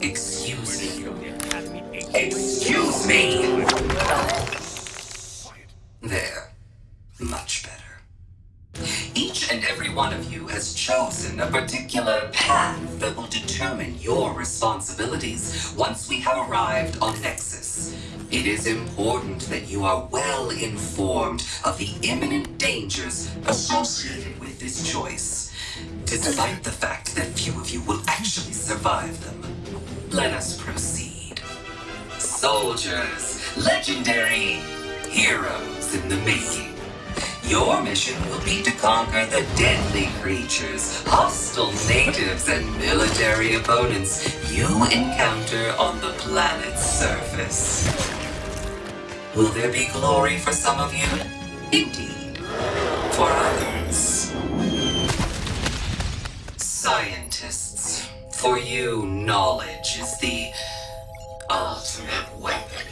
Excuse me. Excuse me! There. Much better. Each and every one of you has chosen a particular path that will determine your responsibilities once we have arrived on Nexus. It is important that you are well informed of the imminent dangers associated with this choice, despite the fact that few of you will actually survive them. Let us proceed. Soldiers, legendary heroes in the making. Your mission will be to conquer the deadly creatures, hostile natives, and military opponents you encounter on the planet's surface. Will there be glory for some of you? Indeed. For others. For you, knowledge is the ultimate weapon.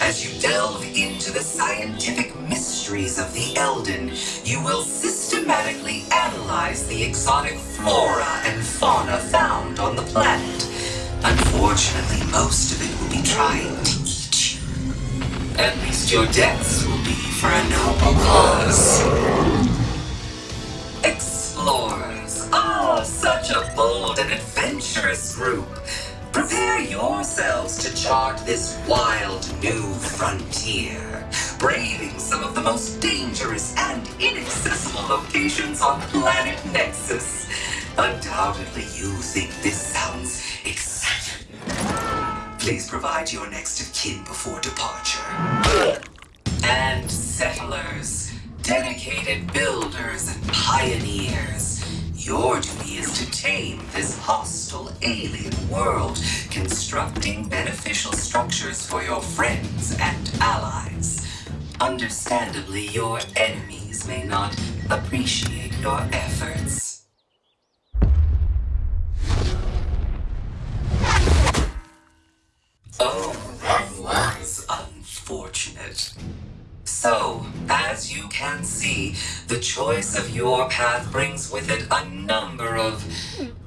As you delve into the scientific mysteries of the Eldan, you will systematically analyze the exotic flora and fauna found on the planet. Unfortunately, most of it will be trying to eat you. At least your deaths will be group. Prepare yourselves to chart this wild new frontier, braving some of the most dangerous and inaccessible locations on planet Nexus. Undoubtedly, you think this sounds exciting. Please provide your next of kin before departure. And settlers, dedicated builders and pioneers. Your duty is to tame this hostile alien world, constructing beneficial structures for your friends and allies. Understandably, your enemies may not appreciate your efforts. Oh, that was unfortunate. So, as you can see, the choice of your path brings with it a number of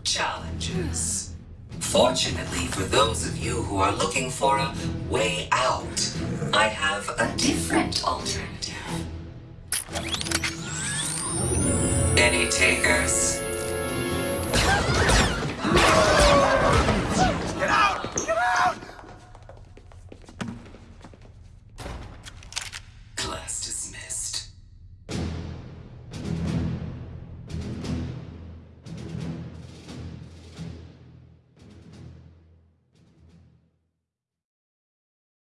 challenges. Fortunately for those of you who are looking for a way out, I have a different alternative. Any takers?